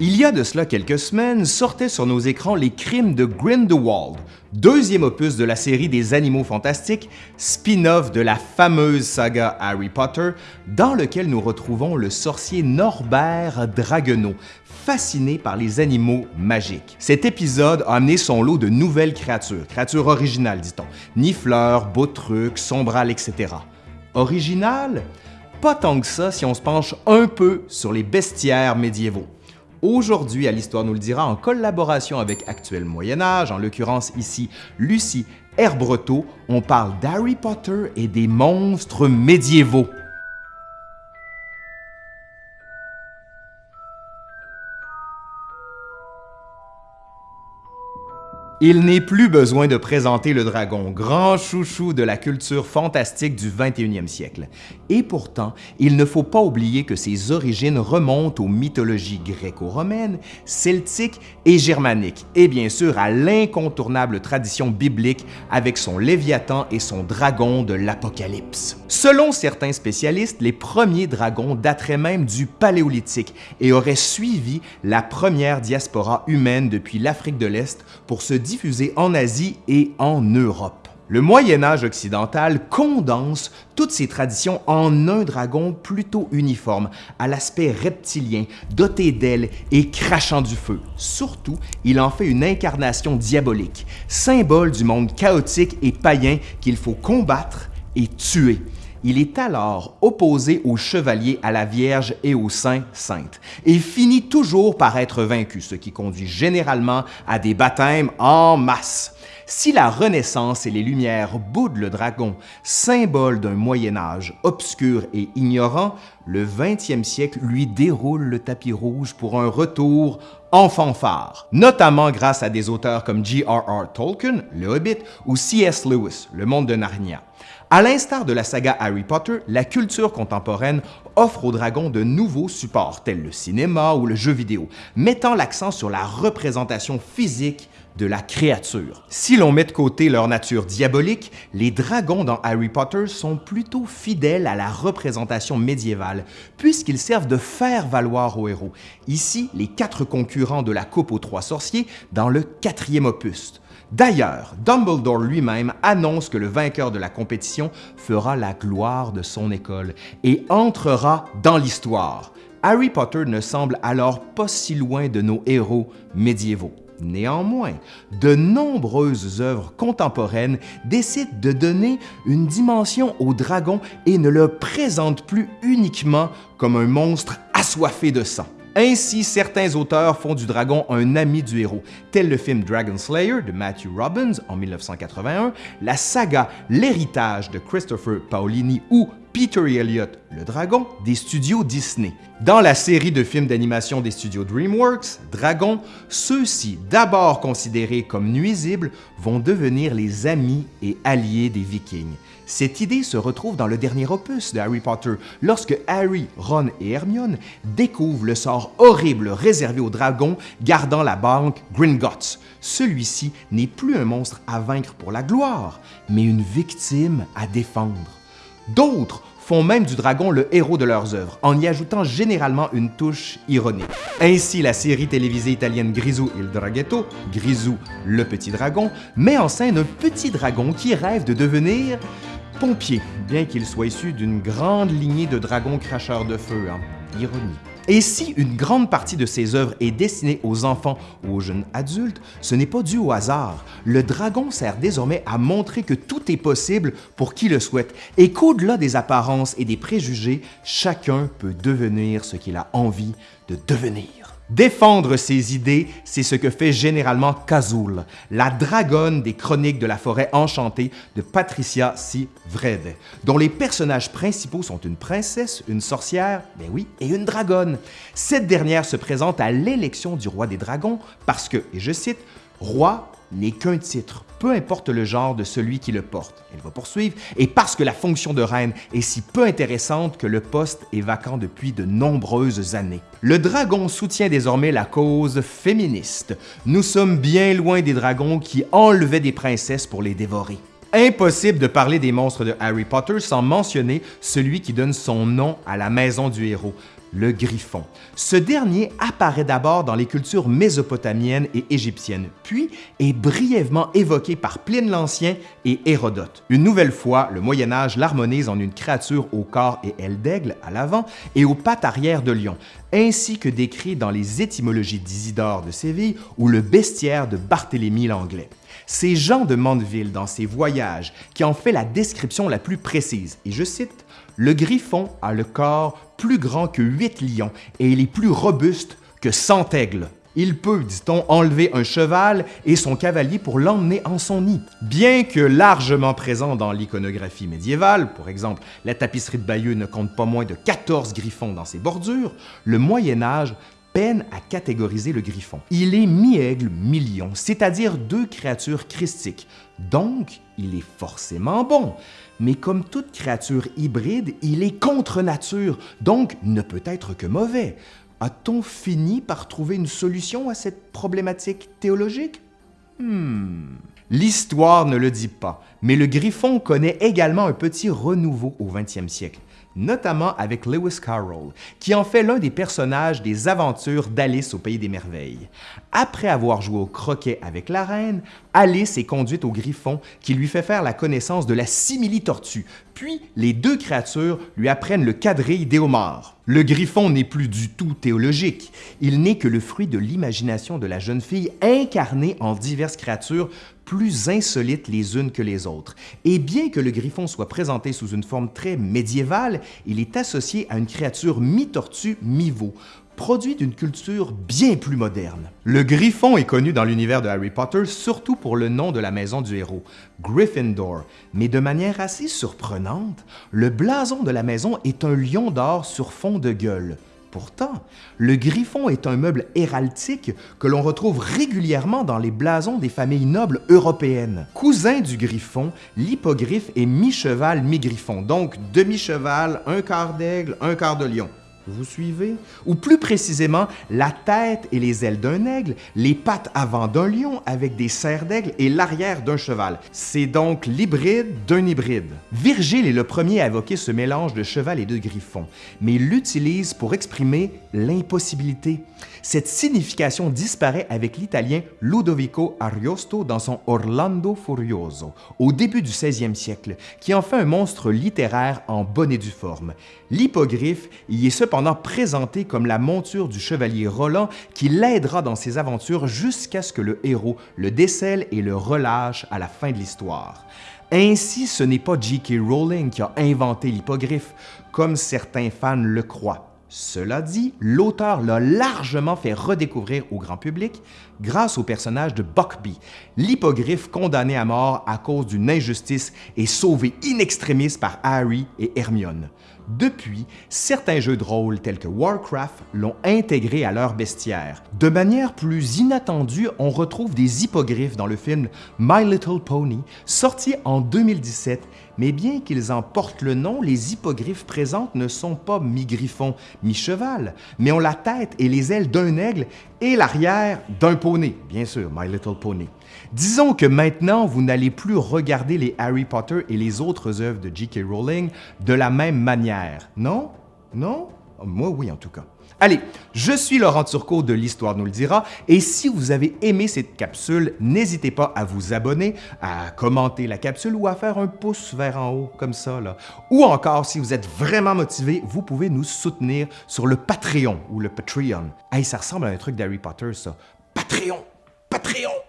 Il y a de cela quelques semaines, sortaient sur nos écrans Les Crimes de Grindelwald, deuxième opus de la série des Animaux Fantastiques, spin-off de la fameuse saga Harry Potter, dans lequel nous retrouvons le sorcier Norbert Draguenau, fasciné par les animaux magiques. Cet épisode a amené son lot de nouvelles créatures, créatures originales dit-on, nifleurs, Boutruc, Sombral, etc. Originales? Pas tant que ça si on se penche un peu sur les bestiaires médiévaux. Aujourd'hui, à l'Histoire nous le dira, en collaboration avec Actuel Moyen Âge, en l'occurrence ici Lucie Herbreteau, on parle d'Harry Potter et des monstres médiévaux. Il n'est plus besoin de présenter le dragon, grand chouchou de la culture fantastique du 21e siècle. Et pourtant, il ne faut pas oublier que ses origines remontent aux mythologies gréco-romaines, celtiques et germaniques, et bien sûr à l'incontournable tradition biblique avec son Léviathan et son dragon de l'Apocalypse. Selon certains spécialistes, les premiers dragons dateraient même du Paléolithique et auraient suivi la première diaspora humaine depuis l'Afrique de l'Est pour se diffusé en Asie et en Europe. Le Moyen Âge occidental condense toutes ces traditions en un dragon plutôt uniforme, à l'aspect reptilien, doté d'ailes et crachant du feu. Surtout, il en fait une incarnation diabolique, symbole du monde chaotique et païen qu'il faut combattre et tuer. Il est alors opposé aux chevaliers, à la Vierge et aux saints saintes, et finit toujours par être vaincu, ce qui conduit généralement à des baptêmes en masse. Si la Renaissance et les Lumières boudent le dragon, symbole d'un Moyen Âge obscur et ignorant, le 20e siècle lui déroule le tapis rouge pour un retour en fanfare, notamment grâce à des auteurs comme J.R.R. Tolkien, Le Hobbit, ou C.S. Lewis, Le Monde de Narnia. À l'instar de la saga Harry Potter, la culture contemporaine offre aux dragons de nouveaux supports, tels le cinéma ou le jeu vidéo, mettant l'accent sur la représentation physique de la créature. Si l'on met de côté leur nature diabolique, les dragons dans Harry Potter sont plutôt fidèles à la représentation médiévale, puisqu'ils servent de faire valoir aux héros. Ici, les quatre concurrents de la Coupe aux Trois Sorciers dans le quatrième opus. D'ailleurs, Dumbledore lui-même annonce que le vainqueur de la compétition fera la gloire de son école et entrera dans l'histoire. Harry Potter ne semble alors pas si loin de nos héros médiévaux. Néanmoins, de nombreuses œuvres contemporaines décident de donner une dimension au dragon et ne le présentent plus uniquement comme un monstre assoiffé de sang. Ainsi, certains auteurs font du dragon un ami du héros, tel le film Dragon Slayer de Matthew Robbins en 1981, la saga L'héritage de Christopher Paolini ou Peter Elliott, le dragon, des studios Disney. Dans la série de films d'animation des studios DreamWorks, Dragon, ceux-ci, d'abord considérés comme nuisibles, vont devenir les amis et alliés des Vikings. Cette idée se retrouve dans le dernier opus de Harry Potter, lorsque Harry, Ron et Hermione découvrent le sort horrible réservé aux dragons gardant la banque Gringotts. Celui-ci n'est plus un monstre à vaincre pour la gloire, mais une victime à défendre. D'autres font même du dragon le héros de leurs œuvres, en y ajoutant généralement une touche ironique. Ainsi, la série télévisée italienne Grisou il Draghetto, Grisou le petit dragon, met en scène un petit dragon qui rêve de devenir pompier, bien qu'il soit issu d'une grande lignée de dragons cracheurs de feu. Hein. Ironie. Et si une grande partie de ces œuvres est destinée aux enfants ou aux jeunes adultes, ce n'est pas dû au hasard. Le dragon sert désormais à montrer que tout est possible pour qui le souhaite et qu'au-delà des apparences et des préjugés, chacun peut devenir ce qu'il a envie de devenir. Défendre ses idées, c'est ce que fait généralement Kazul, la dragonne des chroniques de la forêt enchantée de Patricia C. Vrede, dont les personnages principaux sont une princesse, une sorcière, ben oui, et une dragonne. Cette dernière se présente à l'élection du roi des dragons parce que, et je cite, Roi n'est qu'un titre, peu importe le genre de celui qui le porte. Elle va poursuivre, et parce que la fonction de reine est si peu intéressante que le poste est vacant depuis de nombreuses années. Le dragon soutient désormais la cause féministe. Nous sommes bien loin des dragons qui enlevaient des princesses pour les dévorer. Impossible de parler des monstres de Harry Potter sans mentionner celui qui donne son nom à la maison du héros, le griffon. Ce dernier apparaît d'abord dans les cultures mésopotamiennes et égyptiennes, puis est brièvement évoqué par Pline l'Ancien et Hérodote. Une nouvelle fois, le Moyen Âge l'harmonise en une créature au corps et aile d'aigle à l'avant et aux pattes arrière de lion, ainsi que décrit dans les étymologies d'Isidore de Séville ou le bestiaire de Barthélemy l'Anglais. C'est Jean de Mandeville, dans ses voyages, qui en fait la description la plus précise, et je cite le griffon a le corps plus grand que huit lions et il est plus robuste que cent aigles. Il peut, dit-on, enlever un cheval et son cavalier pour l'emmener en son nid. Bien que largement présent dans l'iconographie médiévale, par exemple la tapisserie de Bayeux ne compte pas moins de 14 griffons dans ses bordures, le Moyen Âge peine à catégoriser le griffon. Il est mi-aigle, mi-lion, c'est-à-dire deux créatures christiques, donc il est forcément bon mais comme toute créature hybride, il est contre nature, donc ne peut être que mauvais. A-t-on fini par trouver une solution à cette problématique théologique? Hmm. L'histoire ne le dit pas, mais le griffon connaît également un petit renouveau au 20e siècle notamment avec Lewis Carroll, qui en fait l'un des personnages des aventures d'Alice au Pays des Merveilles. Après avoir joué au croquet avec la reine, Alice est conduite au griffon qui lui fait faire la connaissance de la simili-tortue, puis les deux créatures lui apprennent le quadrille d'Éomar. Le griffon n'est plus du tout théologique, il n'est que le fruit de l'imagination de la jeune fille incarnée en diverses créatures plus insolites les unes que les autres. Et bien que le griffon soit présenté sous une forme très médiévale, il est associé à une créature mi-tortue, mi-veau, produit d'une culture bien plus moderne. Le griffon est connu dans l'univers de Harry Potter surtout pour le nom de la maison du héros, Gryffindor, mais de manière assez surprenante, le blason de la maison est un lion d'or sur fond de gueule. Pourtant, le griffon est un meuble héraldique que l'on retrouve régulièrement dans les blasons des familles nobles européennes. Cousin du griffon, l'hippogriffe est mi-cheval, mi-griffon, donc demi-cheval, un quart d'aigle, un quart de lion. Vous suivez? Ou plus précisément, la tête et les ailes d'un aigle, les pattes avant d'un lion avec des serres d'aigle et l'arrière d'un cheval. C'est donc l'hybride d'un hybride. Virgile est le premier à évoquer ce mélange de cheval et de griffon, mais il l'utilise pour exprimer l'impossibilité. Cette signification disparaît avec l'italien Ludovico Ariosto dans son Orlando Furioso, au début du 16e siècle, qui en fait un monstre littéraire en bonne et due forme. L'hippogriffe y est cependant présenté comme la monture du chevalier Roland qui l'aidera dans ses aventures jusqu'à ce que le héros le décèle et le relâche à la fin de l'histoire. Ainsi, ce n'est pas J.K. Rowling qui a inventé l'hippogriffe, comme certains fans le croient. Cela dit, l'auteur l'a largement fait redécouvrir au grand public grâce au personnage de Buckby, l'hippogriffe condamné à mort à cause d'une injustice et sauvé in extremis par Harry et Hermione. Depuis, certains jeux de rôle tels que Warcraft l'ont intégré à leur bestiaire. De manière plus inattendue, on retrouve des hippogriffes dans le film My Little Pony, sorti en 2017 mais bien qu'ils en portent le nom, les hippogriffes présentes ne sont pas mi-griffon, mi-cheval, mais ont la tête et les ailes d'un aigle et l'arrière d'un poney, bien sûr, My Little Pony. Disons que maintenant, vous n'allez plus regarder les Harry Potter et les autres œuvres de J.K. Rowling de la même manière, non? Non? Moi, oui, en tout cas. Allez, je suis Laurent Turcot de l'Histoire nous le dira, et si vous avez aimé cette capsule, n'hésitez pas à vous abonner, à commenter la capsule ou à faire un pouce vers en haut, comme ça, là. Ou encore, si vous êtes vraiment motivé, vous pouvez nous soutenir, sur le Patreon ou le Patreon. Hey, ça ressemble à un truc d'Harry Potter, ça. Patreon! Patreon!